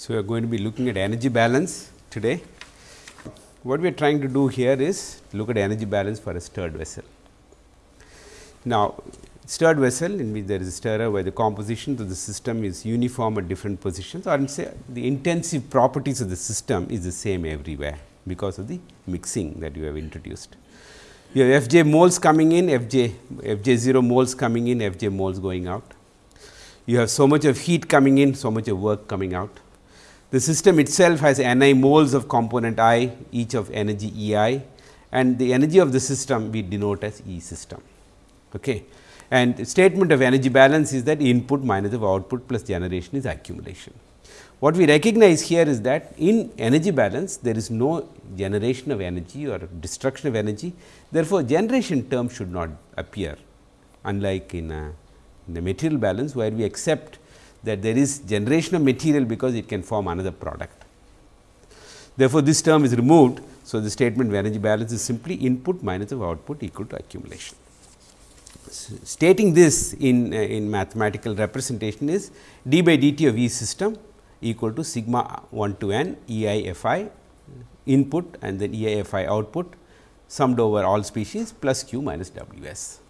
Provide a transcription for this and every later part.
So, we are going to be looking at energy balance today. What we are trying to do here is look at energy balance for a stirred vessel. Now, stirred vessel in which there is a stirrer where the composition of the system is uniform at different positions or say the intensive properties of the system is the same everywhere because of the mixing that you have introduced. You have F j moles coming in, Fj, Fj 0 moles coming in, F j moles going out. You have so much of heat coming in, so much of work coming out. The system itself has n i moles of component i, each of energy E i and the energy of the system we denote as E system. Okay. And statement of energy balance is that input minus of output plus generation is accumulation. What we recognize here is that in energy balance there is no generation of energy or destruction of energy. Therefore, generation term should not appear unlike in, a, in the material balance where we accept that there is generation of material because it can form another product. Therefore, this term is removed. So, the statement of energy balance is simply input minus of output equal to accumulation. Stating this in, uh, in mathematical representation is d by dt of E system equal to sigma 1 to n E i f i input and then E i f i output summed over all species plus q minus W s.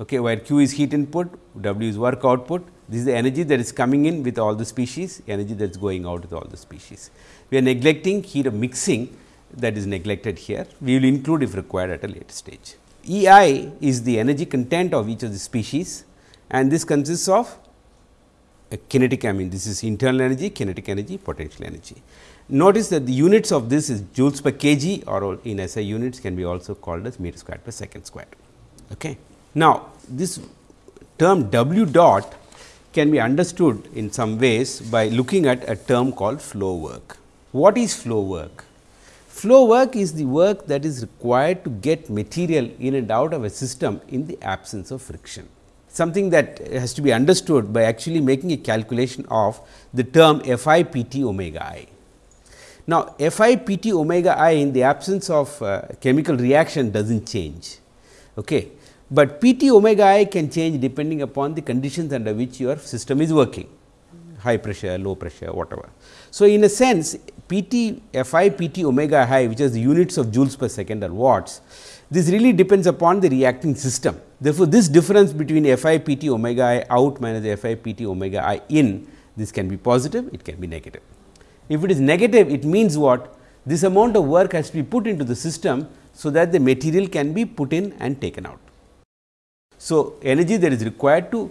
Okay, where q is heat input, W is work output. This is the energy that is coming in with all the species, energy that is going out with all the species. We are neglecting heat of mixing that is neglected here. We will include if required at a later stage. E i is the energy content of each of the species and this consists of a kinetic I mean this is internal energy, kinetic energy, potential energy. Notice that the units of this is joules per kg or in SI units can be also called as meter square per second square. Okay. Now, this term W dot can be understood in some ways by looking at a term called flow work. What is flow work? Flow work is the work that is required to get material in and out of a system in the absence of friction. Something that has to be understood by actually making a calculation of the term F i p t omega i. Now, F i p t omega i in the absence of uh, chemical reaction does not change, okay. But p t omega i can change depending upon the conditions under which your system is working high pressure, low pressure whatever. So, in a sense P t F i P t omega i which is the units of joules per second or watts, this really depends upon the reacting system. Therefore, this difference between F i P t omega i out minus F i P t omega i in this can be positive, it can be negative. If it is negative, it means what? This amount of work has to be put into the system, so that the material can be put in and taken out. So, energy that is required to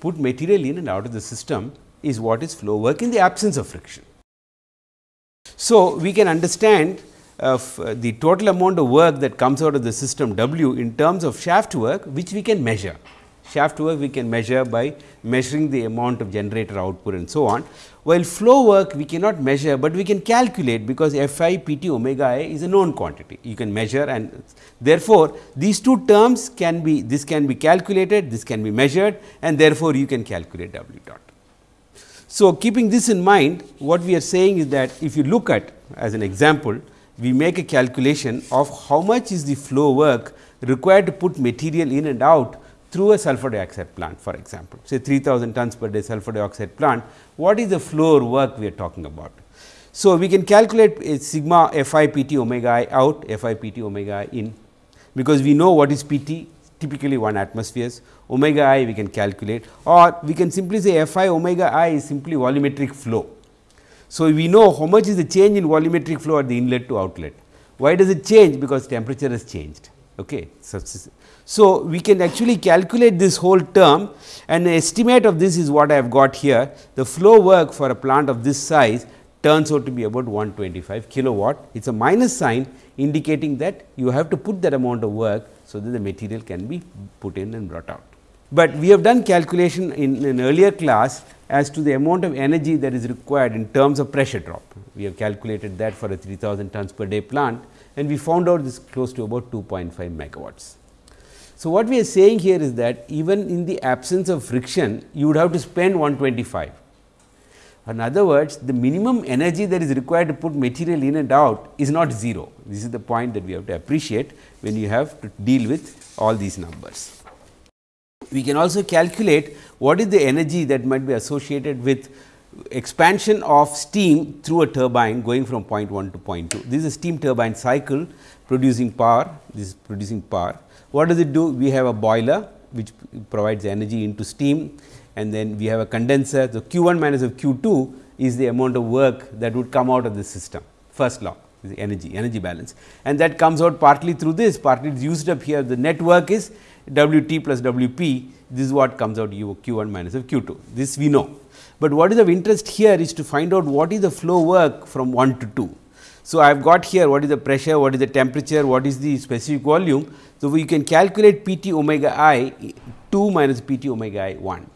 put material in and out of the system is what is flow work in the absence of friction. So, we can understand of uh, the total amount of work that comes out of the system W in terms of shaft work which we can measure. Shaft work we can measure by measuring the amount of generator output and so on. While flow work we cannot measure, but we can calculate because F i p t omega i is a known quantity. You can measure and therefore, these two terms can be this can be calculated, this can be measured and therefore, you can calculate W dot. So, keeping this in mind what we are saying is that if you look at as an example we make a calculation of how much is the flow work required to put material in and out through a sulfur dioxide plant for example, say 3000 tons per day sulfur dioxide plant, what is the flow work we are talking about. So, we can calculate a sigma f i p t omega i out f i p t omega i in, because we know what is p t typically 1 atmospheres omega i we can calculate or we can simply say f i omega i is simply volumetric flow. So, we know how much is the change in volumetric flow at the inlet to outlet. Why does it change? Because temperature has changed. Okay. So, so we can actually calculate this whole term and estimate of this is what I have got here. The flow work for a plant of this size turns out to be about 125 kilowatt. It is a minus sign indicating that you have to put that amount of work. So, that the material can be put in and brought out. But we have done calculation in an earlier class as to the amount of energy that is required in terms of pressure drop. We have calculated that for a 3000 tons per day plant and we found out this close to about 2.5 megawatts. So, what we are saying here is that even in the absence of friction you would have to spend 125. In other words, the minimum energy that is required to put material in and out is not 0. This is the point that we have to appreciate when you have to deal with all these numbers. We can also calculate what is the energy that might be associated with expansion of steam through a turbine going from point 1 to point 2. This is a steam turbine cycle producing power, this is producing power. What does it do? We have a boiler which provides energy into steam and then we have a condenser. So, Q 1 minus of Q 2 is the amount of work that would come out of the system, first law the energy, energy balance and that comes out partly through this, partly is used up here. The net work is W t plus W p, this is what comes out q 1 minus of q 2, this we know. But what is of interest here is to find out what is the flow work from 1 to 2. So, I have got here what is the pressure, what is the temperature, what is the specific volume. So, we can calculate P t omega i 2 minus P t omega i 1.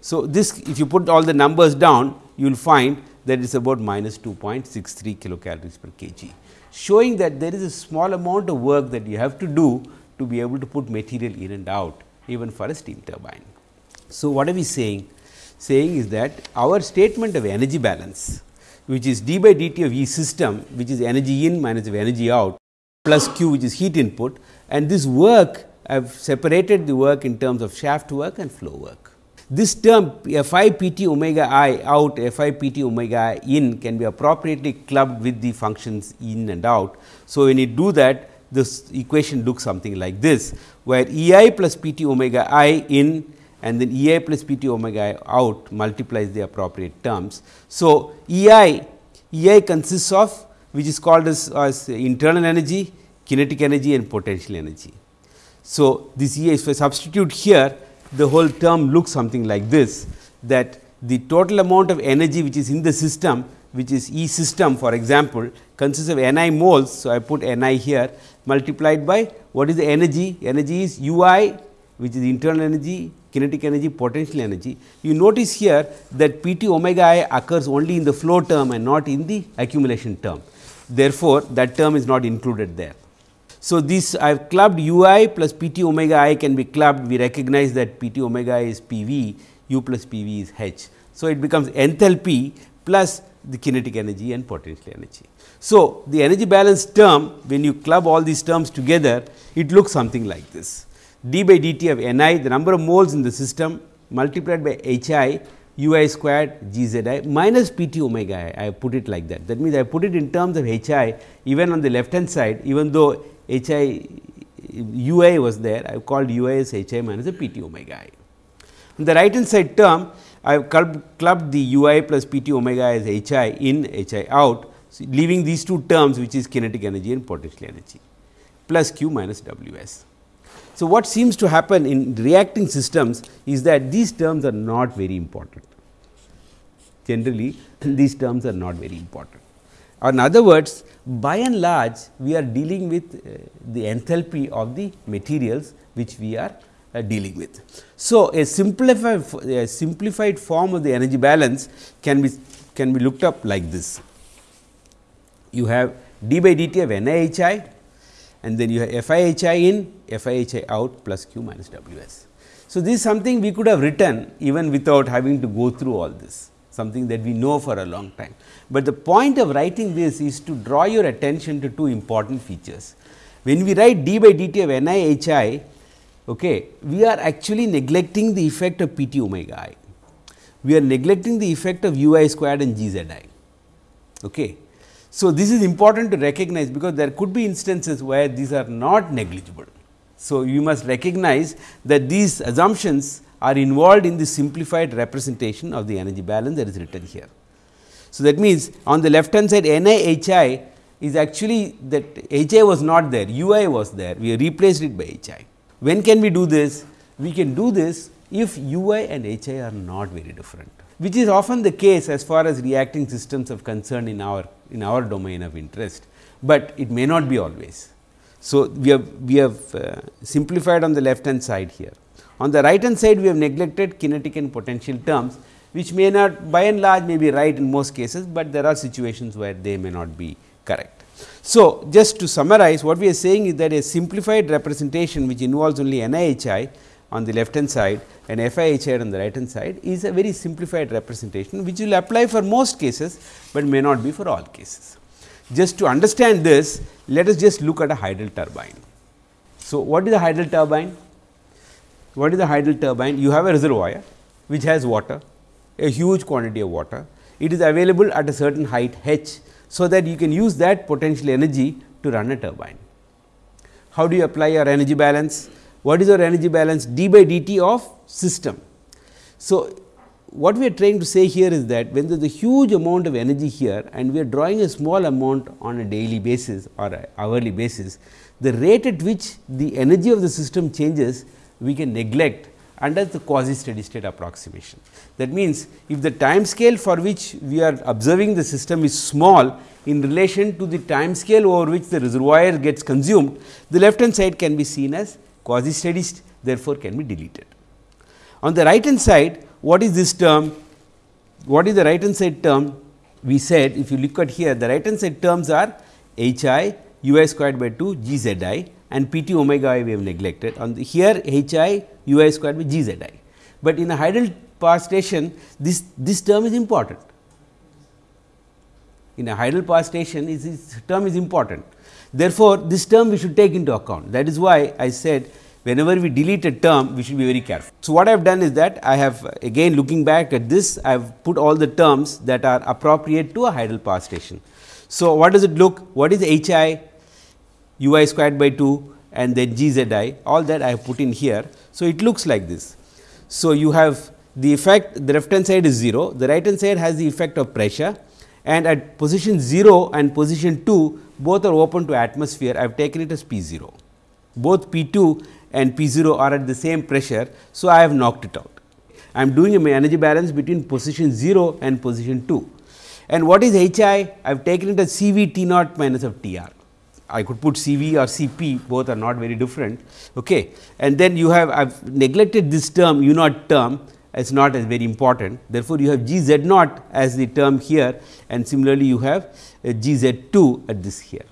So, this if you put all the numbers down you will find that it is about minus 2.63 kilocalories per kg, showing that there is a small amount of work that you have to do to be able to put material in and out even for a steam turbine. So, what are we saying? Saying is that our statement of energy balance which is d by dt of E system which is energy in minus of energy out plus q which is heat input and this work I have separated the work in terms of shaft work and flow work. This term f i p t omega i out f i p t omega i in can be appropriately clubbed with the functions in and out. So, when you do that this equation looks something like this, where E i plus p t omega i in and then E i plus p t omega i out multiplies the appropriate terms. So, E i E i consists of which is called as, as internal energy, kinetic energy and potential energy. So, this E i if I substitute here the whole term looks something like this that the total amount of energy which is in the system which is E system for example, consists of N i moles. So, I put N i here multiplied by what is the energy? Energy is U i which is internal energy, kinetic energy, potential energy. You notice here that P t omega i occurs only in the flow term and not in the accumulation term. Therefore, that term is not included there. So, this I have clubbed u i plus P t omega i can be clubbed. We recognize that P t omega i is P v, u plus P v is h. So, it becomes enthalpy plus the kinetic energy and potential energy. So, the energy balance term when you club all these terms together it looks something like this d by dt of n i the number of moles in the system multiplied by h i u i squared g z i minus p t omega i I put it like that. That means, I put it in terms of h i even on the left hand side even though h i u i was there I have called u i as h i minus a p t omega i. On the right hand side term I have clubbed, clubbed the u i plus p t omega as h i in h i out so, leaving these two terms which is kinetic energy and potential energy plus q minus w s. So, what seems to happen in reacting systems is that these terms are not very important. Generally, these terms are not very important. Or in other words, by and large, we are dealing with uh, the enthalpy of the materials which we are uh, dealing with. So, a simplified, a simplified form of the energy balance can be can be looked up like this. You have d by dt of n i h i and then you have f i h i in, f i h i out plus q minus w s. So, this is something we could have written even without having to go through all this, something that we know for a long time. But the point of writing this is to draw your attention to two important features. When we write d by dt of n i h i, okay, we are actually neglecting the effect of p t omega i. We are neglecting the effect of u i squared and g z i. Okay. So, this is important to recognize because there could be instances where these are not negligible. So, you must recognize that these assumptions are involved in the simplified representation of the energy balance that is written here. So, that means, on the left hand side N i H i is actually that H i was not there, U i was there, we replaced it by H i. When can we do this? We can do this if U i and H i are not very different, which is often the case as far as reacting systems are concerned in our in our domain of interest, but it may not be always. So, we have we have uh, simplified on the left hand side here. On the right hand side we have neglected kinetic and potential terms which may not by and large may be right in most cases, but there are situations where they may not be correct. So, just to summarize what we are saying is that a simplified representation which involves only NIHI on the left hand side and FIHI on the right hand side is a very simplified representation which will apply for most cases, but may not be for all cases. Just to understand this, let us just look at a hydel turbine. So, what is a hydel turbine? What is a hydel turbine? You have a reservoir which has water, a huge quantity of water it is available at a certain height h. So, that you can use that potential energy to run a turbine. How do you apply your energy balance? What is your energy balance d by dt of system? So, what we are trying to say here is that when there is a huge amount of energy here and we are drawing a small amount on a daily basis or hourly basis, the rate at which the energy of the system changes we can neglect under the quasi steady state approximation. That means, if the time scale for which we are observing the system is small in relation to the time scale over which the reservoir gets consumed, the left hand side can be seen as quasi steady state therefore, can be deleted. On the right hand side what is this term? What is the right hand side term? We said if you look at here the right hand side terms are h i u i squared by 2 g z i and p t omega i we have neglected on the here h i u i squared by g z i. But in a hydel power station this, this term is important. In a hydel power station is this term is important. Therefore, this term we should take into account that is why I said whenever we delete a term we should be very careful. So, what I have done is that I have again looking back at this I have put all the terms that are appropriate to a hydel power station. So, what does it look? What is H i u i squared by 2 and then g z i all that I have put in here. So, it looks like this. So, you have the effect the left hand side is 0, the right hand side has the effect of pressure and at position 0 and position 2 both are open to atmosphere I have taken it as P 0. Both P 2 and P 0 are at the same pressure. So, I have knocked it out. I am doing a energy balance between position 0 and position 2. And what is H i? I have taken it as C v T naught minus of T r. I could put C v or C p both are not very different. Okay. And then you have I have neglected this term u naught term as not as very important. Therefore, you have G z naught as the term here and similarly, you have Uh, g z 2 at this here.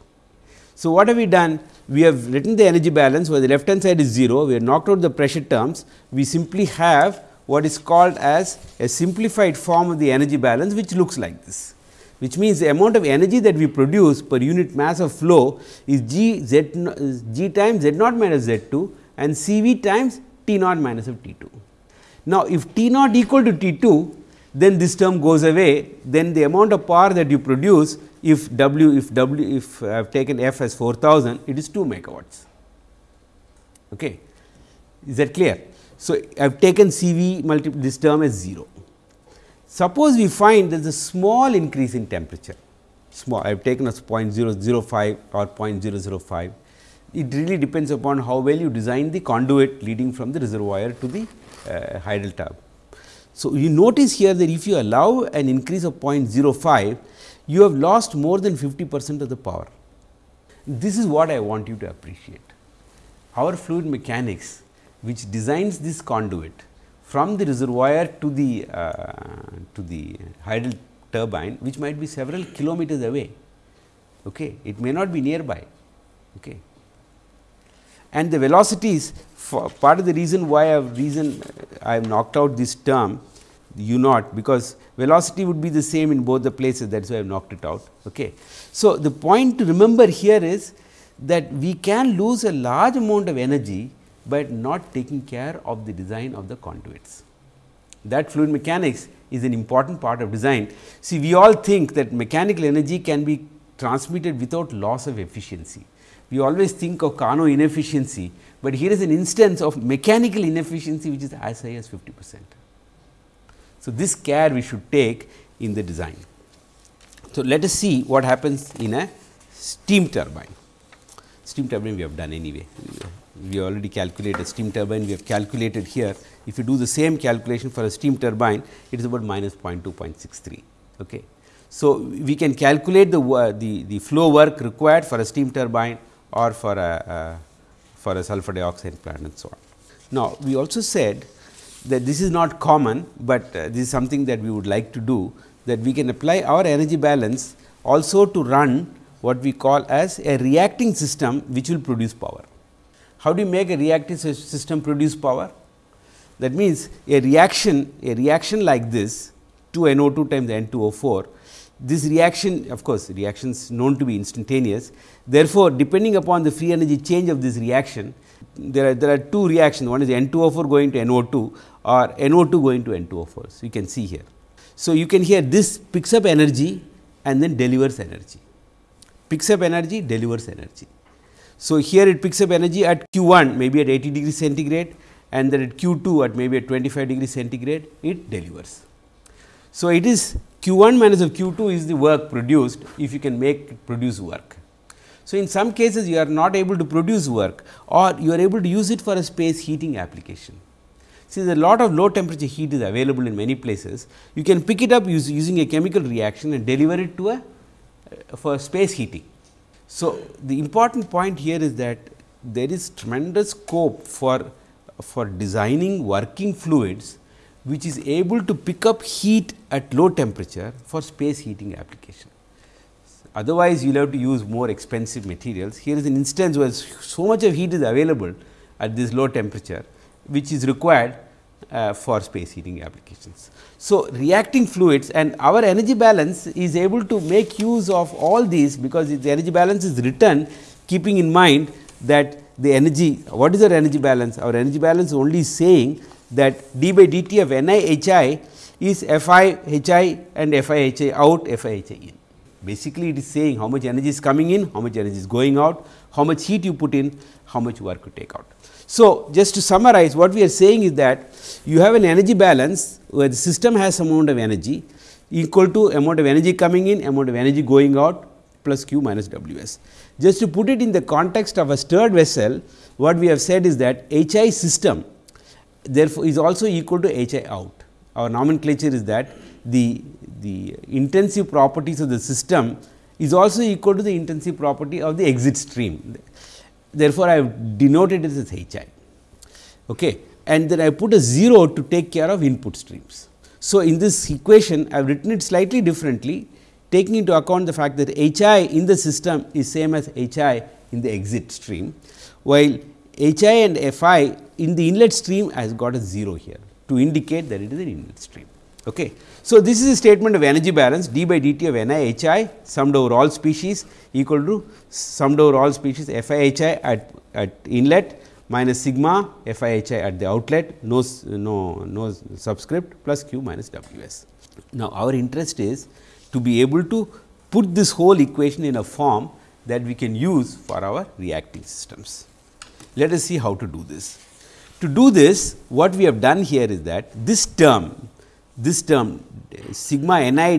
So, what have we done? We have written the energy balance where the left hand side is 0, we have knocked out the pressure terms. We simply have what is called as a simplified form of the energy balance which looks like this which means the amount of energy that we produce per unit mass of flow is g z g times z naught minus z 2 and C v times T naught minus of T 2. Now, if T naught equal to T 2 then this term goes away then the amount of power that you produce if W if W if I have taken F as 4000 it is 2 megawatts. Okay. Is that clear? So, I have taken C v multi this term as 0. Suppose we find there is a small increase in temperature, small I have taken as 0.005 or 0.005. It really depends upon how well you design the conduit leading from the reservoir to the uh, hydel tub. So, you notice here that if you allow an increase of 0.05, you have lost more than 50 percent of the power. This is what I want you to appreciate. Our fluid mechanics which designs this conduit from the reservoir to the uh, to the hydel turbine which might be several kilometers away. Okay. It may not be nearby. Okay. And the velocities part of the reason why I have reason I have knocked out this term u naught because velocity would be the same in both the places that is why I have knocked it out. Okay. So, the point to remember here is that we can lose a large amount of energy but not taking care of the design of the conduits. That fluid mechanics is an important part of design. See, we all think that mechanical energy can be transmitted without loss of efficiency. We always think of Carnot inefficiency, but here is an instance of mechanical inefficiency which is as high as 50 percent. So, this care we should take in the design. So, let us see what happens in a steam turbine. Steam turbine we have done anyway we already calculated steam turbine we have calculated here. If you do the same calculation for a steam turbine it is about minus 0.2 0.63. Okay. So, we can calculate the, the, the flow work required for a steam turbine or for a uh, for a sulfur dioxide plant and so on. Now, we also said that this is not common, but uh, this is something that we would like to do that we can apply our energy balance also to run what we call as a reacting system which will produce power. How do you make a reactive system produce power? That means, a reaction a reaction like this 2 NO2 times N2O4 this reaction of course, reactions known to be instantaneous. Therefore, depending upon the free energy change of this reaction there are there are two reactions one is N2O4 going to NO2 or NO2 going to N2O4. So, you can see here. So, you can hear this picks up energy and then delivers energy, picks up energy, delivers energy. So, here it picks up energy at q 1 maybe at 80 degree centigrade and then at q 2 at maybe at 25 degree centigrade it delivers. So, it is q 1 minus of q 2 is the work produced if you can make produce work. So, in some cases you are not able to produce work or you are able to use it for a space heating application. There a lot of low temperature heat is available in many places, you can pick it up use, using a chemical reaction and deliver it to a uh, for space heating. So, the important point here is that there is tremendous scope for, for designing working fluids which is able to pick up heat at low temperature for space heating application. Otherwise, you will have to use more expensive materials. Here is an instance where so much of heat is available at this low temperature, which is required uh, for space heating applications. So, reacting fluids and our energy balance is able to make use of all these because the energy balance is written keeping in mind that the energy what is our energy balance? Our energy balance only saying that d by dt of n i h i is f i h i and f i h i out f i h i in. Basically, it is saying how much energy is coming in, how much energy is going out, how much heat you put in, how much work you take out. So, just to summarize what we are saying is that you have an energy balance where the system has some amount of energy equal to amount of energy coming in, amount of energy going out plus q minus W s. Just to put it in the context of a stirred vessel, what we have said is that H i system therefore, is also equal to H i out. Our nomenclature is that the, the intensive properties of the system is also equal to the intensive property of the exit stream therefore, I have denoted it as H i okay. and then I put a 0 to take care of input streams. So, in this equation I have written it slightly differently taking into account the fact that H i in the system is same as H i in the exit stream, while H i and F i in the inlet stream has got a 0 here to indicate that it is an inlet stream. Okay. So, this is a statement of energy balance d by dt of n i h i summed over all species equal to summed over all species f i h i at, at inlet minus sigma f i h i at the outlet no, no, no subscript plus q minus w s. Now, our interest is to be able to put this whole equation in a form that we can use for our reacting systems. Let us see how to do this. To do this, what we have done here is that this term this term sigma n i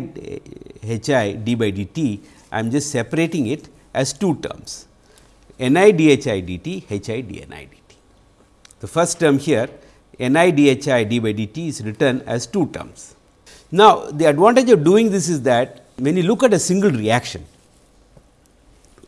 h eh, i d by dt, I am just separating it as two terms n i d h i dt h i d n i dt. The first term here n i d h i d by dt is written as two terms. Now, the advantage of doing this is that when you look at a single reaction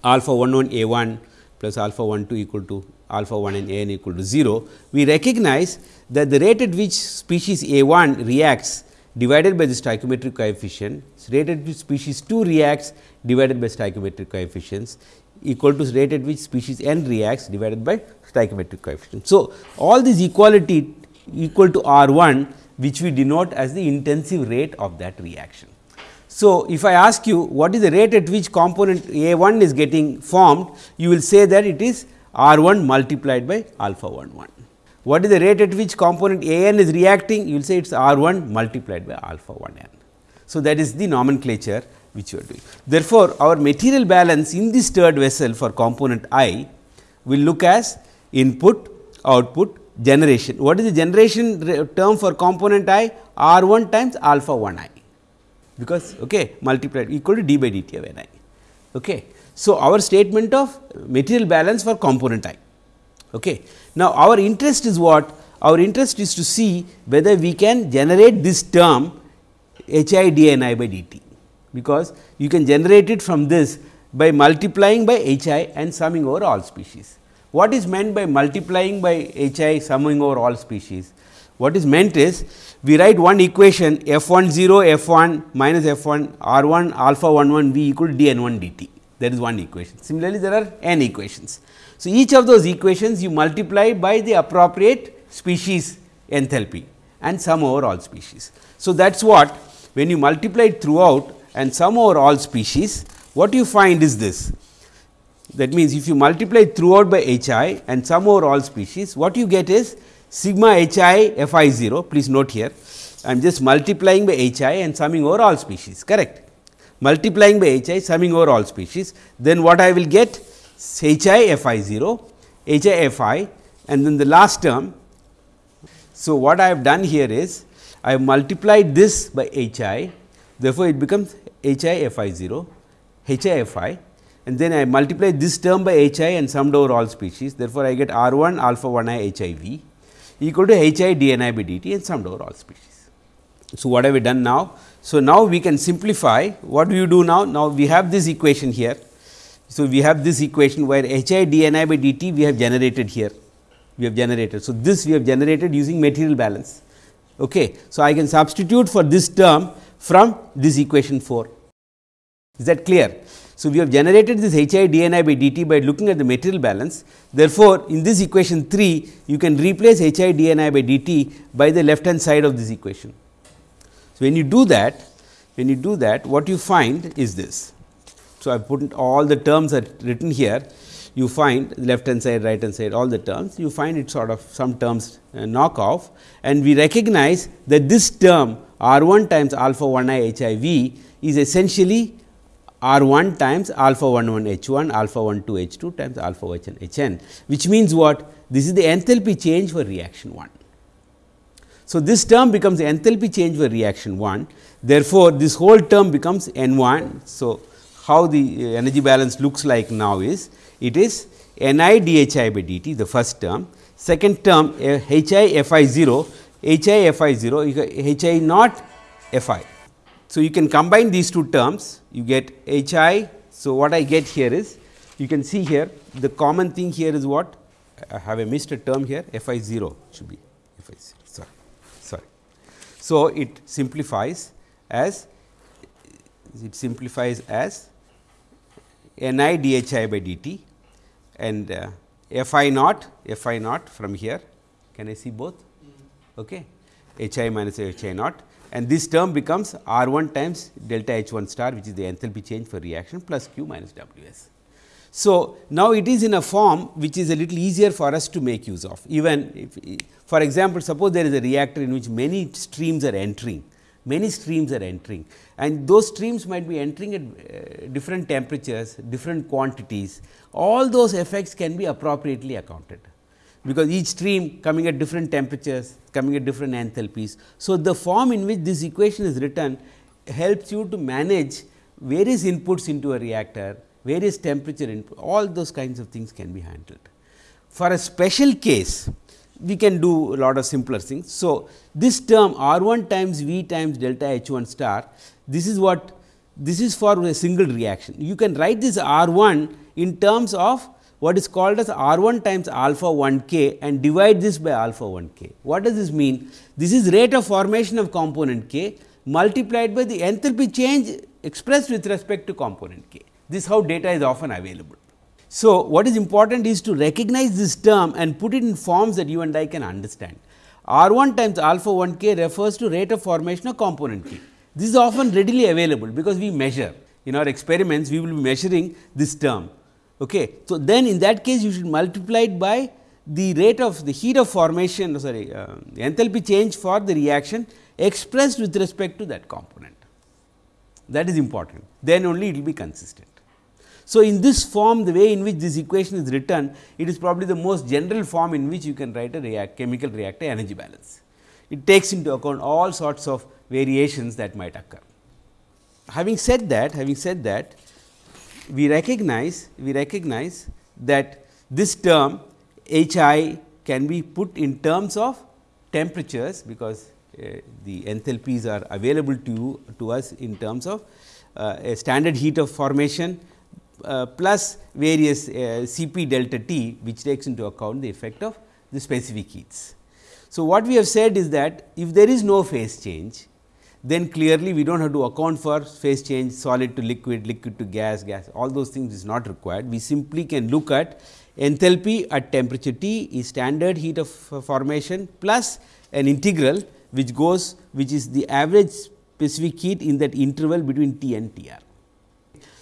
alpha 1 1 a 1 plus alpha 1 2 equal to alpha 1 and a n equal to 0, we recognize that the rate at which species A 1 reacts divided by the stoichiometric coefficient, rate at which species 2 reacts divided by stoichiometric coefficients equal to rate at which species n reacts divided by stoichiometric coefficient. So, all these equality equal to R 1 which we denote as the intensive rate of that reaction. So, if I ask you what is the rate at which component A 1 is getting formed, you will say that it is R 1 multiplied by alpha 1 1. What is the rate at which component A n is reacting? You will say it is R 1 multiplied by alpha 1 n. So, that is the nomenclature which you are doing. Therefore, our material balance in the stirred vessel for component I will look as input, output, generation. What is the generation term for component I? R 1 times alpha 1 i, because okay, multiplied equal to d by dt of n i. Okay. So, our statement of material balance for component I. Okay. Now, our interest is what? Our interest is to see whether we can generate this term h i d n i by d t, because you can generate it from this by multiplying by h i and summing over all species. What is meant by multiplying by h i summing over all species? What is meant is we write one equation f 1 0 f 1 minus f 1 r 1 alpha 1 1 v equal to d n 1 d t that is one equation. Similarly, there are n equations. So, each of those equations you multiply by the appropriate species enthalpy and sum over all species. So, that is what when you multiply it throughout and sum over all species, what you find is this. That means, if you multiply throughout by h i and sum over all species, what you get is sigma h i f i 0, please note here, I am just multiplying by H i and summing over all species correct. Multiplying by H i summing over all species then what I will get H i f i 0, H i f i and then the last term. So, what I have done here is I have multiplied this by H i therefore, it becomes H i f i 0, H i f i and then I multiply this term by H i and summed over all species. Therefore, I get R 1 alpha 1 i H i v equal to H i d n i by d t and summed over all species. So, what have we done now? So, now we can simplify what do you do now? Now, we have this equation here. So, we have this equation where H i d n i by d t we have generated here we have generated. So, this we have generated using material balance. Okay. So, I can substitute for this term from this equation 4. Is that clear? So, we have generated this H i d n i by d t by looking at the material balance. Therefore, in this equation 3 you can replace H i d n i by d t by the left hand side of this equation. So, when you do that when you do that what you find is this. So, I put all the terms are written here. You find left hand side right hand side all the terms. You find it sort of some terms uh, knock off and we recognize that this term r 1 times alpha 1 i h i v is essentially r 1 times alpha 1 1 h 1 alpha 1 2 h 2 times alpha h n h n. Which means what? This is the enthalpy change for reaction 1. So, this term becomes enthalpy change for reaction 1 therefore, this whole term becomes n 1. So, how the uh, energy balance looks like now is it is n i d h i by d t the first term, second term uh, h i f i 0, h i f i 0, h i not f i. So, you can combine these two terms, you get h i. So, what I get here is you can see here the common thing here is what I have a missed a term here f i 0 should be f i 0 sorry sorry. So, it simplifies as it simplifies as n i d h i by d t and uh, f i naught f i naught from here. Can I see both? Okay. H i minus h i naught. And this term becomes R 1 times delta H 1 star which is the enthalpy change for reaction plus Q minus W s. So, now it is in a form which is a little easier for us to make use of even if for example, suppose there is a reactor in which many streams are entering many streams are entering and those streams might be entering at uh, different temperatures, different quantities. All those effects can be appropriately accounted, because each stream coming at different temperatures, coming at different enthalpies. So, the form in which this equation is written helps you to manage various inputs into a reactor, various temperature input, all those kinds of things can be handled. For a special case, we can do a lot of simpler things. So, this term R 1 times V times delta H 1 star, this is what this is for a single reaction. You can write this R 1 in terms of what is called as R 1 times alpha 1 k and divide this by alpha 1 k. What does this mean? This is rate of formation of component k multiplied by the enthalpy change expressed with respect to component k. This is how data is often available. So, what is important is to recognize this term and put it in forms that you and I can understand. R 1 times alpha 1 k refers to rate of formation of component k. This is often readily available, because we measure in our experiments we will be measuring this term. Okay. So, then in that case you should multiply it by the rate of the heat of formation sorry uh, enthalpy change for the reaction expressed with respect to that component. That is important, then only it will be consistent. So, in this form the way in which this equation is written it is probably the most general form in which you can write a react chemical reactor energy balance. It takes into account all sorts of variations that might occur. Having said that having said that we recognize we recognize that this term H i can be put in terms of temperatures because uh, the enthalpies are available to you to us in terms of uh, a standard heat of formation uh, plus various uh, C p delta t which takes into account the effect of the specific heats. So, what we have said is that if there is no phase change then clearly we do not have to account for phase change solid to liquid, liquid to gas, gas all those things is not required. We simply can look at enthalpy at temperature T is standard heat of formation plus an integral which goes which is the average specific heat in that interval between T and T r.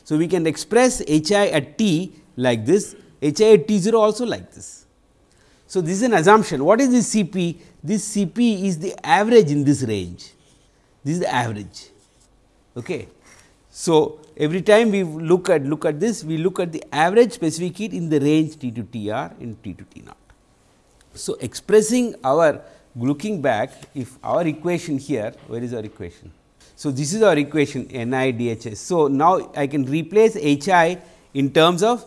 So, we can express H i at t like this, H i at t 0 also like this. So, this is an assumption. What is this Cp? This Cp is the average in this range. This is the average. Okay. So, every time we look at look at this, we look at the average specific heat in the range T to T r in T to T naught. So, expressing our looking back, if our equation here, where is our equation? So, this is our equation N i d h s. So, now I can replace H i in terms of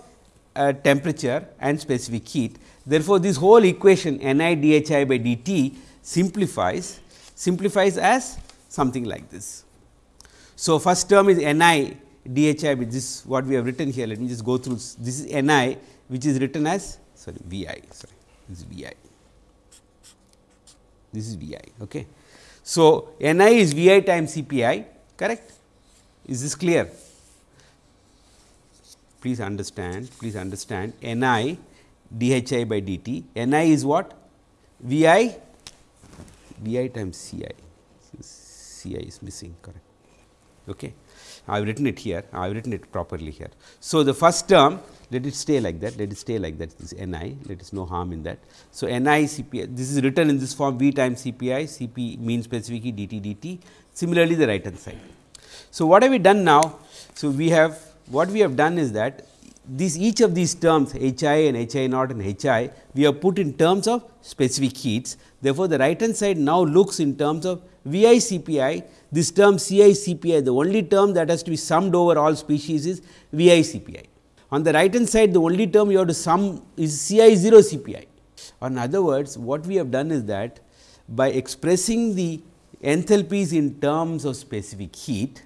uh, temperature and specific heat Therefore, this whole equation n i d h i by d t simplifies simplifies as something like this. So, first term is n i d h i with this what we have written here let me just go through this is n i which is written as sorry v i sorry this is v i this is v i. Okay. So, n i is v i times c p i correct is this clear please understand please understand n i d h i by d t, n i is what? V i V i times C i, C i is missing correct. Okay. I have written it here, I have written it properly here. So, the first term let it stay like that, let it stay like that this n i, let us no harm in that. So, n i C p i, this is written in this form V times C p i, C p mean specific d t d t, similarly the right hand side. So, what have we done now? So, we have what we have done is that these each of these terms H i and H i naught and H i we have put in terms of specific heats. Therefore, the right hand side now looks in terms of V i C p i this term C i C p i the only term that has to be summed over all species is V i C p i. On the right hand side the only term you have to sum is C i 0 C p i. In other words what we have done is that by expressing the enthalpies in terms of specific heat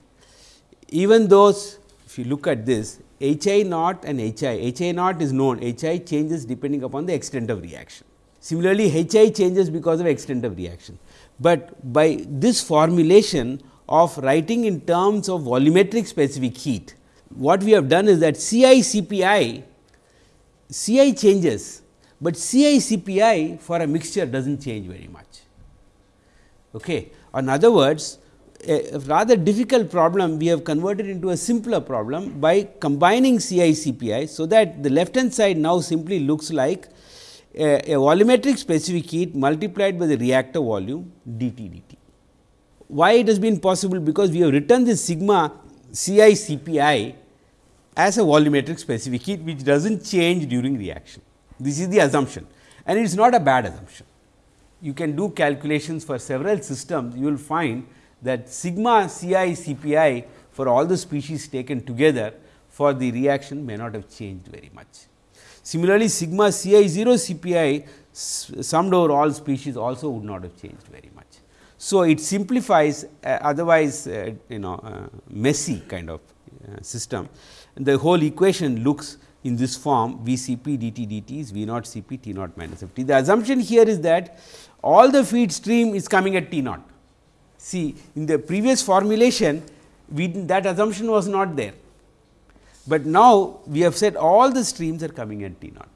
even those if you look at this H i naught and H i, H i naught is known, H i changes depending upon the extent of reaction. Similarly, H i changes because of extent of reaction, but by this formulation of writing in terms of volumetric specific heat, what we have done is that C i C p i, C i changes, but C i C p i for a mixture does not change very much. Okay. In other words, a rather difficult problem we have converted into a simpler problem by combining CI CPI. So, that the left hand side now simply looks like a, a volumetric specific heat multiplied by the reactor volume dt dt. Why it has been possible? Because we have written this sigma CI CPI as a volumetric specific heat which does not change during reaction. This is the assumption and it is not a bad assumption. You can do calculations for several systems, you will find that sigma C i C p i for all the species taken together for the reaction may not have changed very much. Similarly, sigma C i 0 C p i summed over all species also would not have changed very much. So, it simplifies uh, otherwise uh, you know uh, messy kind of uh, system. The whole equation looks in this form V c p d t d t is V naught C p T naught minus f t. The assumption here is that all the feed stream is coming at T naught See in the previous formulation we that assumption was not there, but now we have said all the streams are coming at T naught.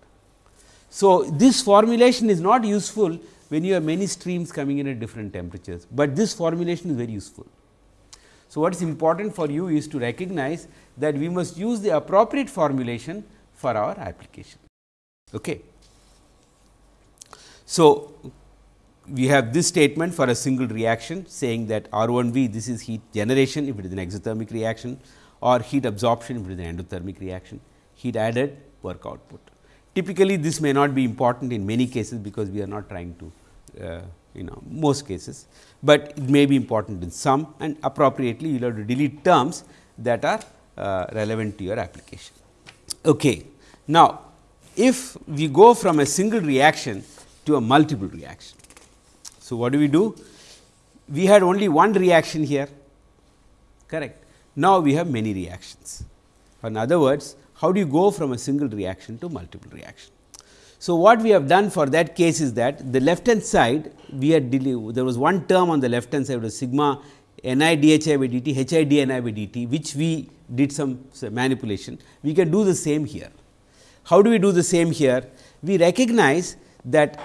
So, this formulation is not useful when you have many streams coming in at different temperatures, but this formulation is very useful. So, what is important for you is to recognize that we must use the appropriate formulation for our application. Okay. So, we have this statement for a single reaction saying that R 1 V this is heat generation if it is an exothermic reaction or heat absorption if it is an endothermic reaction, heat added work output. Typically, this may not be important in many cases because we are not trying to uh, you know most cases, but it may be important in some and appropriately you will have to delete terms that are uh, relevant to your application. Okay. Now, if we go from a single reaction to a multiple reaction, so, what do we do? We had only one reaction here correct. Now, we have many reactions. In other words, how do you go from a single reaction to multiple reaction? So, what we have done for that case is that the left hand side we had there was one term on the left hand side was sigma n i d h i by d t h i d n i by d t which we did some manipulation. We can do the same here. How do we do the same here? We recognize that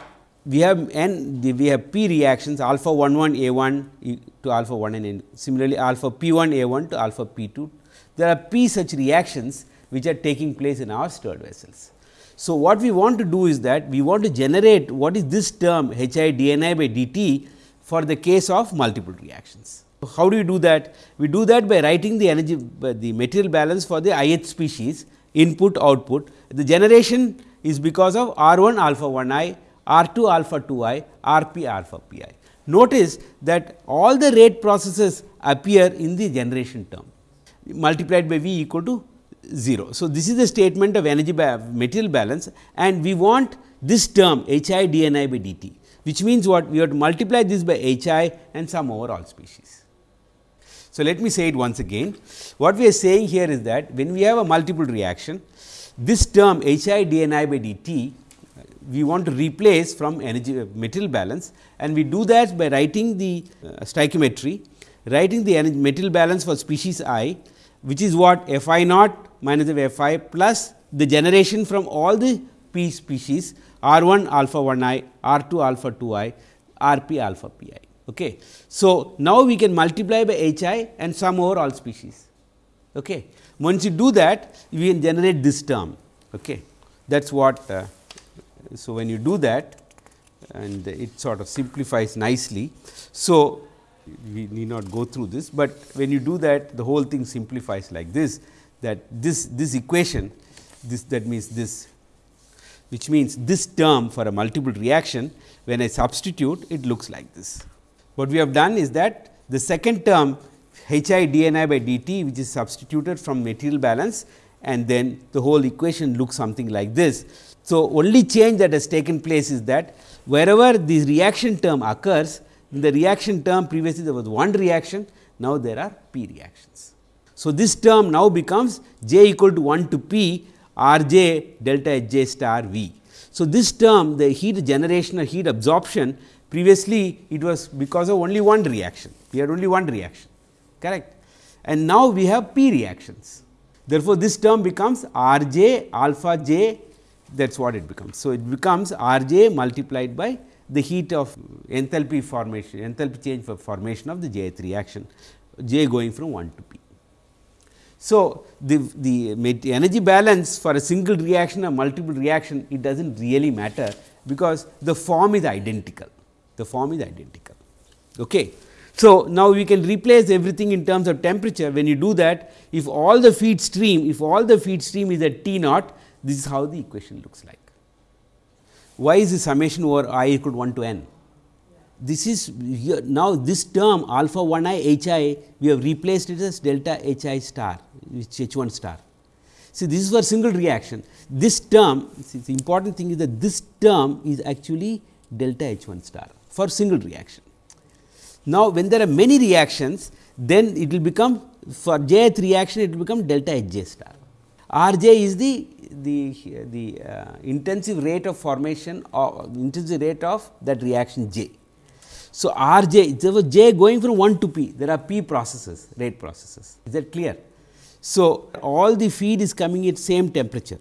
we have n we have p reactions alpha 1 1 a 1 to alpha 1 n similarly alpha p 1 a 1 to alpha p 2 there are p such reactions which are taking place in our stirred vessels. So, what we want to do is that we want to generate what is this term H i d n i by d t for the case of multiple reactions. How do we do that? We do that by writing the energy the material balance for the ith species input output. The generation is because of R 1 alpha 1 i, R 2 alpha 2 i, R p alpha p i. Notice that all the rate processes appear in the generation term multiplied by V equal to 0. So, this is the statement of energy by material balance and we want this term H i d n i by d t, which means what we have to multiply this by H i and sum over all species. So, let me say it once again. What we are saying here is that when we have a multiple reaction, this term H i d n i by d t we want to replace from energy material balance and we do that by writing the uh, stoichiometry, writing the energy material balance for species i which is what f i naught minus of f i plus the generation from all the p species r 1 alpha 1 i, r 2 alpha 2 i, r p alpha p i. Okay. So, now we can multiply by h i and sum over all species. Okay. Once you do that, we can generate this term. Okay. That is what uh, so, when you do that and it sort of simplifies nicely. So, we need not go through this, but when you do that the whole thing simplifies like this that this this equation this that means this which means this term for a multiple reaction when I substitute it looks like this. What we have done is that the second term H i d n i by d t which is substituted from material balance and then the whole equation looks something like this so, only change that has taken place is that wherever the reaction term occurs, in the reaction term previously there was one reaction, now there are p reactions. So, this term now becomes j equal to 1 to p r j delta h j star v. So, this term the heat generation or heat absorption previously it was because of only one reaction, we had only one reaction correct and now we have p reactions. Therefore, this term becomes r j alpha j that is what it becomes. So, it becomes R j multiplied by the heat of enthalpy formation, enthalpy change for formation of the jth reaction, j going from 1 to p. So, the, the energy balance for a single reaction or multiple reaction, it does not really matter, because the form is identical, the form is identical. Okay. So, now we can replace everything in terms of temperature. When you do that, if all the feed stream, if all the feed stream is at T naught, this is how the equation looks like. Why is the summation over i equal to 1 to n? This is here now this term alpha 1 i h i we have replaced it as delta h i star which h 1 star. See this is for single reaction. This term see, the important thing is that this term is actually delta h 1 star for single reaction. Now, when there are many reactions then it will become for jth reaction it will become delta h j star. R j is the the, the uh, intensive rate of formation or intensive rate of that reaction J. So, R j there was J going from 1 to P there are P processes rate processes is that clear. So, all the feed is coming at same temperature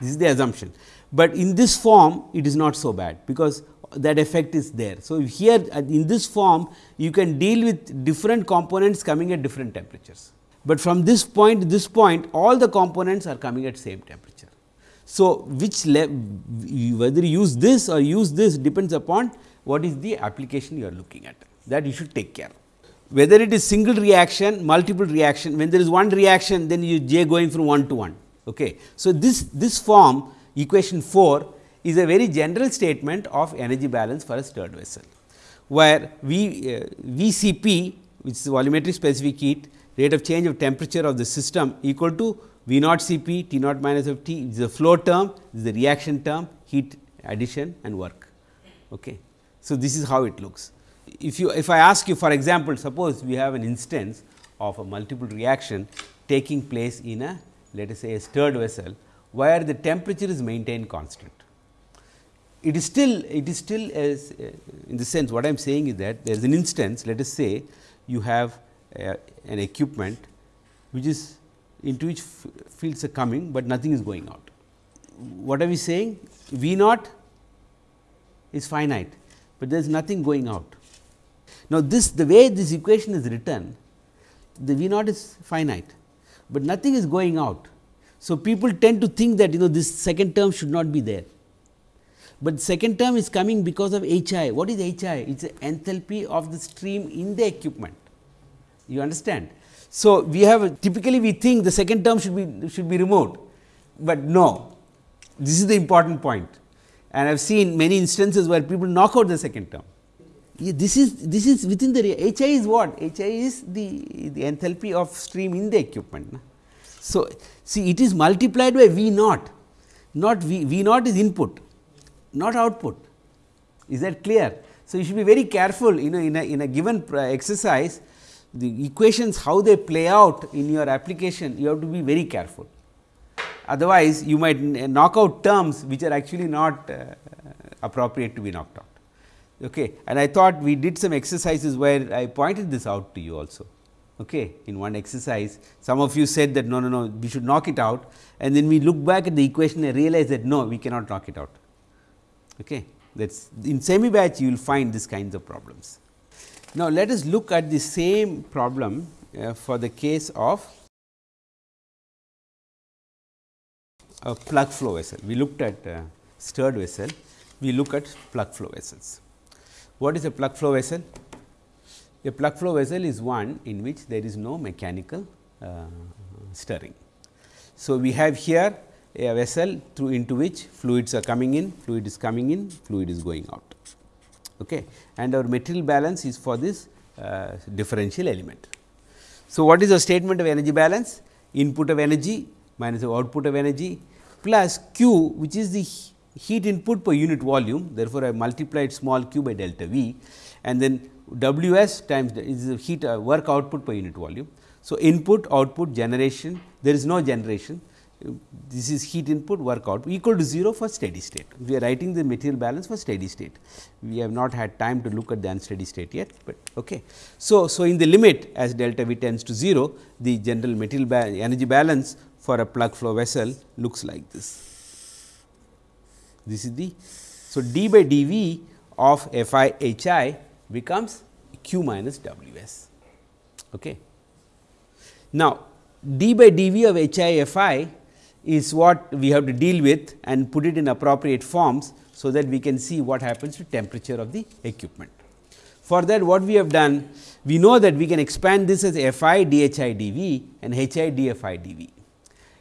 this is the assumption, but in this form it is not so bad because that effect is there. So, here uh, in this form you can deal with different components coming at different temperatures, but from this point to this point all the components are coming at same temperature. So, which whether you use this or use this depends upon what is the application you are looking at that you should take care. Whether it is single reaction, multiple reaction, when there is one reaction then you j going from 1 to 1. Okay. So, this, this form equation 4 is a very general statement of energy balance for a stirred vessel, where V, uh, VCP which is volumetric specific heat rate of change of temperature of the system equal to V naught C p T naught minus of T is the flow term, is the reaction term, heat addition and work. Okay. So, this is how it looks. If you if I ask you for example, suppose we have an instance of a multiple reaction taking place in a let us say a stirred vessel, where the temperature is maintained constant. It is still it is still as in the sense what I am saying is that there is an instance let us say you have uh, an equipment which is into which fields are coming, but nothing is going out. What are we saying? V naught is finite, but there is nothing going out. Now, this the way this equation is written, the V naught is finite, but nothing is going out. So, people tend to think that you know this second term should not be there, but second term is coming because of H i. What is H i? It is the enthalpy of the stream in the equipment. You understand? So, we have typically we think the second term should be should be removed, but no, this is the important point and I have seen many instances where people knock out the second term. This is this is within the H i is what? H i is the, the enthalpy of stream in the equipment. Na? So, see it is multiplied by V naught, not V, V naught is input, not output. Is that clear? So, you should be very careful you know in a, in a given exercise the equations how they play out in your application you have to be very careful. Otherwise, you might knock out terms which are actually not uh, appropriate to be knocked out. Okay. And I thought we did some exercises where I pointed this out to you also. Okay. In one exercise, some of you said that no, no, no, we should knock it out and then we look back at the equation and realize that no, we cannot knock it out. Okay. That is in semi batch you will find these kinds of problems. Now, let us look at the same problem uh, for the case of a plug flow vessel. We looked at uh, stirred vessel, we look at plug flow vessels. What is a plug flow vessel? A plug flow vessel is one in which there is no mechanical uh, stirring. So, we have here a vessel through into which fluids are coming in, fluid is coming in, fluid is going out. Okay. And our material balance is for this uh, differential element. So, what is the statement of energy balance? Input of energy minus the output of energy plus q which is the heat input per unit volume. Therefore, I multiplied small q by delta V and then W s times is the heat uh, work output per unit volume. So, input output generation there is no generation this is heat input work output equal to 0 for steady state. We are writing the material balance for steady state. We have not had time to look at the unsteady state yet, but okay. So, so in the limit as delta V tends to 0 the general material ba energy balance for a plug flow vessel looks like this. This is the so d by dv of f i h i becomes q minus w s. Okay. Now, d by dv of h i f i is what we have to deal with and put it in appropriate forms. So, that we can see what happens to temperature of the equipment. For that what we have done, we know that we can expand this as f i d h i d v and h i d f i d v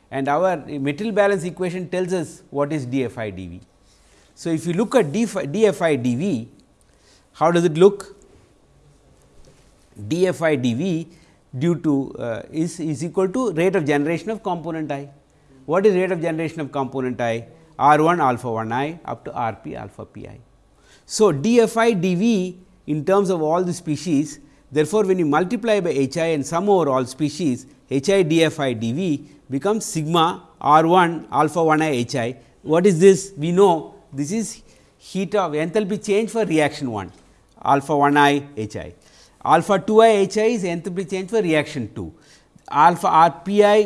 and our material balance equation tells us what is dFi dV. So, if you look at dFi dV, how does it look? dFi dV due to uh, is, is equal to rate of generation of component i. What is rate of generation of component i? R 1 alpha 1 i up to R p alpha p i. So, dFi dV in terms of all the species, therefore, when you multiply by H i and sum over all species, H i dFi dV becomes sigma r 1 alpha 1 i h i. What is this? We know this is heat of enthalpy change for reaction 1 alpha 1 i h i. Alpha 2 i h i is enthalpy change for reaction 2. Alpha r p i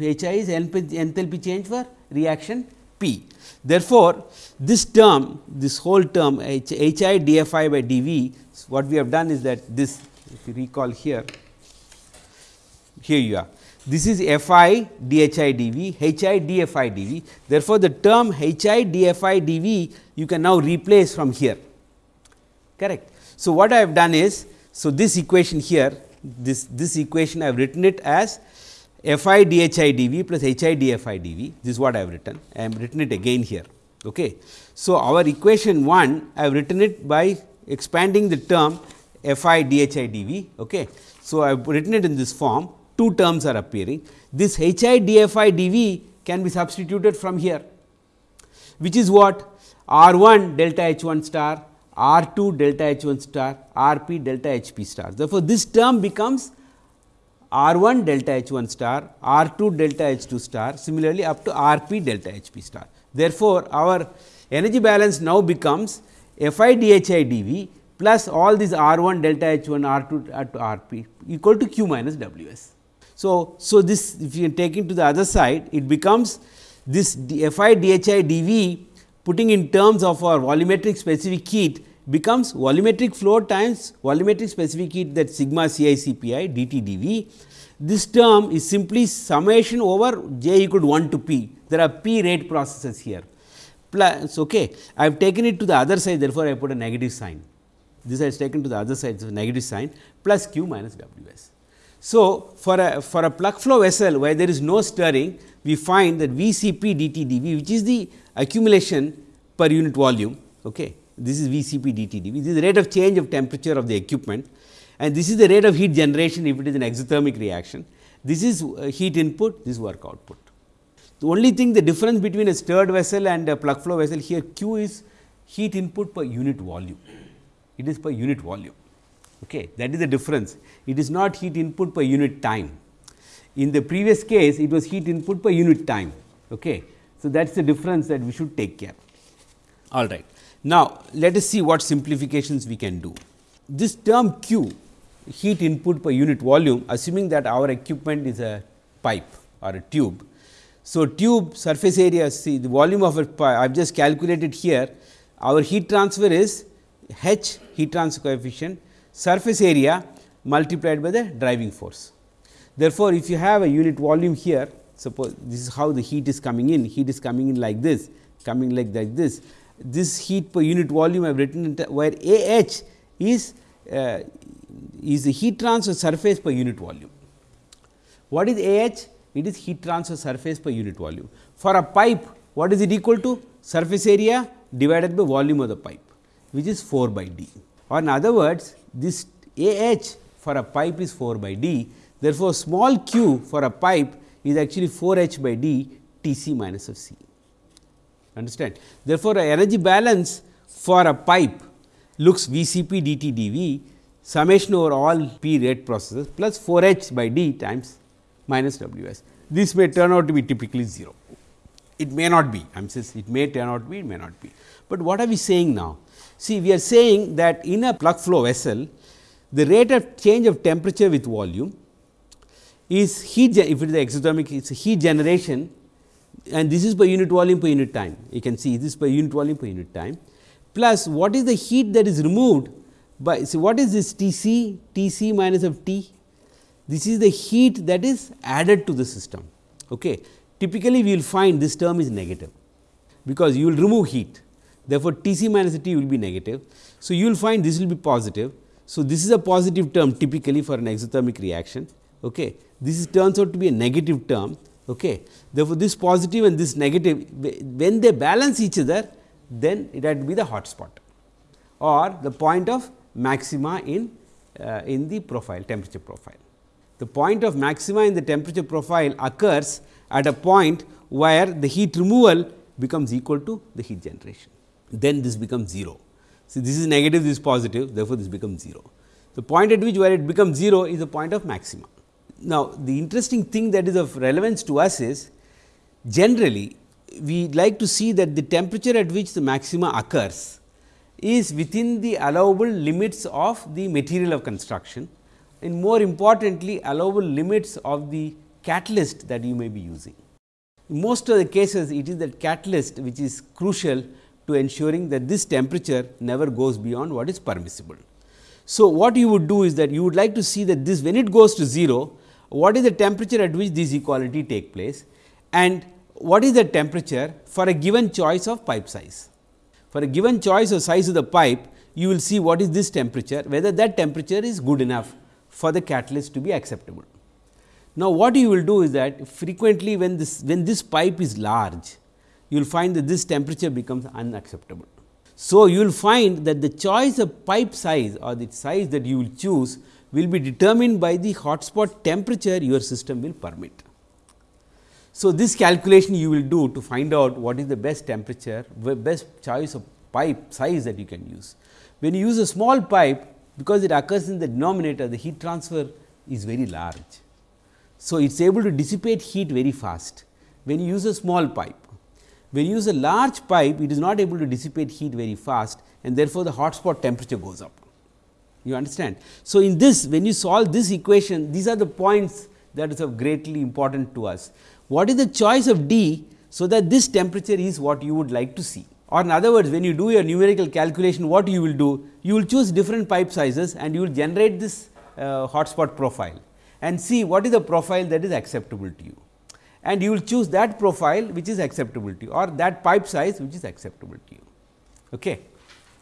h i is enthalpy change for reaction p. Therefore, this term this whole term h, i d f i by d v what we have done is that this if you recall here here you are this is f i d h i d v, h i d f i d v. Therefore, the term h i d f i d v you can now replace from here correct. So, what I have done is, so this equation here this, this equation I have written it as f i d h i d v plus h i d f i d v this is what I have written I have written it again here. Okay. So, our equation 1 I have written it by expanding the term f i d h i d v. Okay. So, I have written it in this form two terms are appearing. This h i d f i d v can be substituted from here, which is what r 1 delta h 1 star, r 2 delta h 1 star, r p delta h p star. Therefore, this term becomes r 1 delta h 1 star, r 2 delta h 2 star, similarly up to r p delta h p star. Therefore, our energy balance now becomes f i d h i d v plus all these r 1 delta h 1 r 2 uh, r p equal to q minus w s. So, so this if you take it to the other side it becomes this F i d h i d v putting in terms of our volumetric specific heat becomes volumetric flow times volumetric specific heat that sigma C i C p i dt dV. This term is simply summation over j equal to 1 to p. There are p rate processes here plus okay. I have taken it to the other side therefore, I put a negative sign. This is taken to the other side so negative sign plus q minus W s. So, for a for a plug flow vessel where there is no stirring we find that V c p dt dV which is the accumulation per unit volume. Okay. This is V c p dt dV. This is the rate of change of temperature of the equipment and this is the rate of heat generation if it is an exothermic reaction. This is uh, heat input, this work output. The only thing the difference between a stirred vessel and a plug flow vessel here Q is heat input per unit volume, it is per unit volume. Okay. That is the difference, it is not heat input per unit time. In the previous case, it was heat input per unit time. Okay. So, that is the difference that we should take care. All right. Now, let us see what simplifications we can do. This term Q heat input per unit volume assuming that our equipment is a pipe or a tube. So, tube surface area see the volume of a pipe I have just calculated here our heat transfer is H heat transfer coefficient surface area multiplied by the driving force. Therefore, if you have a unit volume here suppose this is how the heat is coming in heat is coming in like this coming like, this this heat per unit volume I have written where A h is uh, is the heat transfer surface per unit volume. What is A h? It is heat transfer surface per unit volume. For a pipe, what is it equal to? Surface area divided by volume of the pipe, which is 4 by d. Or in other words, this A h for a pipe is 4 by d. Therefore, small q for a pipe is actually 4 h by d T c minus of c. Understand? Therefore, energy balance for a pipe looks V c p dt dV summation over all p rate processes plus 4 h by d times minus W s. This may turn out to be typically 0. It may not be, I am saying it may turn out to be, it may not be. But what are we saying now? See, we are saying that in a plug flow vessel, the rate of change of temperature with volume is heat, if it is exothermic, it is heat generation and this is per unit volume per unit time. You can see this per unit volume per unit time plus what is the heat that is removed by see what is this T c T c minus of T this is the heat that is added to the system. Okay. Typically, we will find this term is negative, because you will remove heat therefore, T c minus T will be negative. So, you will find this will be positive. So, this is a positive term typically for an exothermic reaction. Okay. This is turns out to be a negative term. Okay. Therefore, this positive and this negative when they balance each other then it had to be the hot spot or the point of maxima in uh, in the profile temperature profile. The point of maxima in the temperature profile occurs at a point where the heat removal becomes equal to the heat generation. Then this becomes 0. See this is negative, this is positive, therefore, this becomes 0. The point at which where it becomes 0 is the point of maxima. Now, the interesting thing that is of relevance to us is generally we like to see that the temperature at which the maxima occurs is within the allowable limits of the material of construction and more importantly allowable limits of the catalyst that you may be using. In most of the cases it is that catalyst which is crucial to ensuring that this temperature never goes beyond what is permissible. So, what you would do is that you would like to see that this when it goes to 0 what is the temperature at which this equality take place and what is the temperature for a given choice of pipe size. For a given choice of size of the pipe you will see what is this temperature whether that temperature is good enough for the catalyst to be acceptable. Now, what you will do is that frequently when this when this pipe is large, you will find that this temperature becomes unacceptable. So, you will find that the choice of pipe size or the size that you will choose will be determined by the hotspot temperature your system will permit. So, this calculation you will do to find out what is the best temperature, best choice of pipe size that you can use. When you use a small pipe, because it occurs in the denominator the heat transfer is very large. So, it is able to dissipate heat very fast when you use a small pipe. When you use a large pipe it is not able to dissipate heat very fast and therefore, the hot spot temperature goes up. You understand. So, in this when you solve this equation these are the points that is of greatly important to us. What is the choice of D so that this temperature is what you would like to see or in other words when you do your numerical calculation what you will do you will choose different pipe sizes and you will generate this uh, hotspot profile and see what is the profile that is acceptable to you and you will choose that profile which is acceptable to you or that pipe size which is acceptable to you. Okay.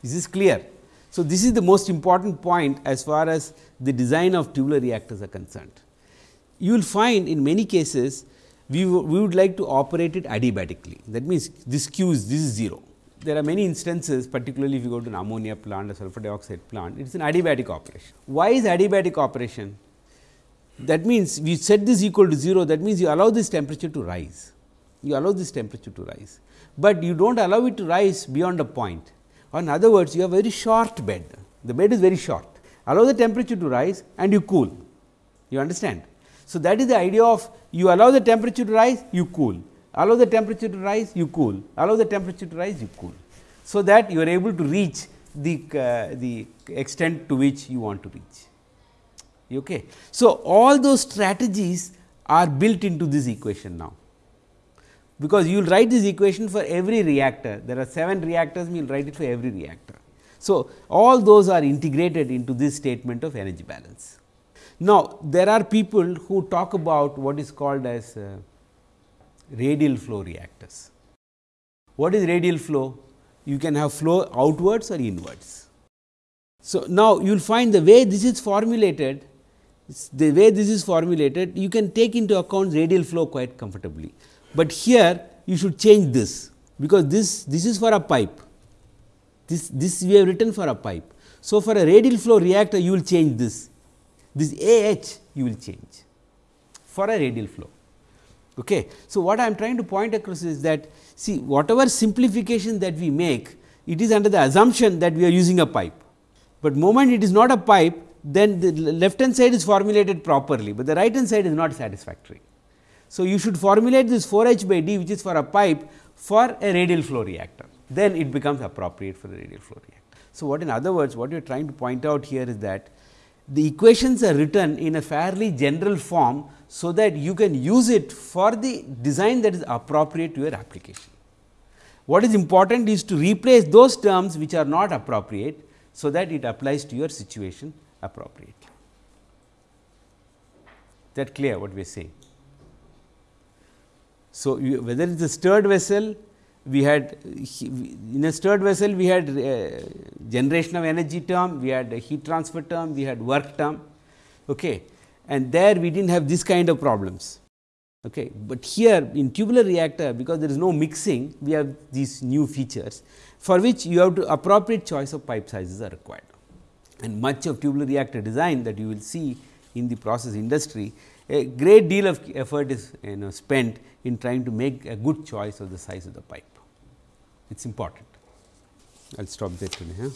This is clear. So, this is the most important point as far as the design of tubular reactors are concerned. You will find in many cases we, we would like to operate it adiabatically that means this q is this is 0. There are many instances particularly if you go to an ammonia plant or sulfur dioxide plant it is an adiabatic operation. Why is adiabatic operation? That means, we set this equal to 0 that means, you allow this temperature to rise. You allow this temperature to rise, but you do not allow it to rise beyond a point. Or in other words you have very short bed. The bed is very short. Allow the temperature to rise and you cool. You understand. So, that is the idea of you allow the temperature to rise you cool. Allow the temperature to rise you cool. Allow the temperature to rise you cool. So, that you are able to reach the, uh, the extent to which you want to reach. Okay. So, all those strategies are built into this equation now, because you will write this equation for every reactor. There are 7 reactors, we will write it for every reactor. So, all those are integrated into this statement of energy balance. Now, there are people who talk about what is called as uh, radial flow reactors. What is radial flow? You can have flow outwards or inwards. So, now you will find the way this is formulated the way this is formulated you can take into account radial flow quite comfortably, but here you should change this because this this is for a pipe this this we have written for a pipe. So, for a radial flow reactor you will change this this A h you will change for a radial flow. Okay. So, what I am trying to point across is that see whatever simplification that we make it is under the assumption that we are using a pipe, but moment it is not a pipe then the left hand side is formulated properly, but the right hand side is not satisfactory. So, you should formulate this 4 h by d which is for a pipe for a radial flow reactor, then it becomes appropriate for the radial flow reactor. So, what in other words what you are trying to point out here is that the equations are written in a fairly general form, so that you can use it for the design that is appropriate to your application. What is important is to replace those terms which are not appropriate, so that it applies to your situation appropriately. That clear what we are saying. So, you, whether it is a stirred vessel, we had in a stirred vessel we had uh, generation of energy term, we had heat transfer term, we had work term okay. and there we did not have this kind of problems. Okay. But here in tubular reactor because there is no mixing we have these new features for which you have to appropriate choice of pipe sizes are required and much of tubular reactor design that you will see in the process industry, a great deal of effort is you know spent in trying to make a good choice of the size of the pipe. It is important. I will stop there today. Huh?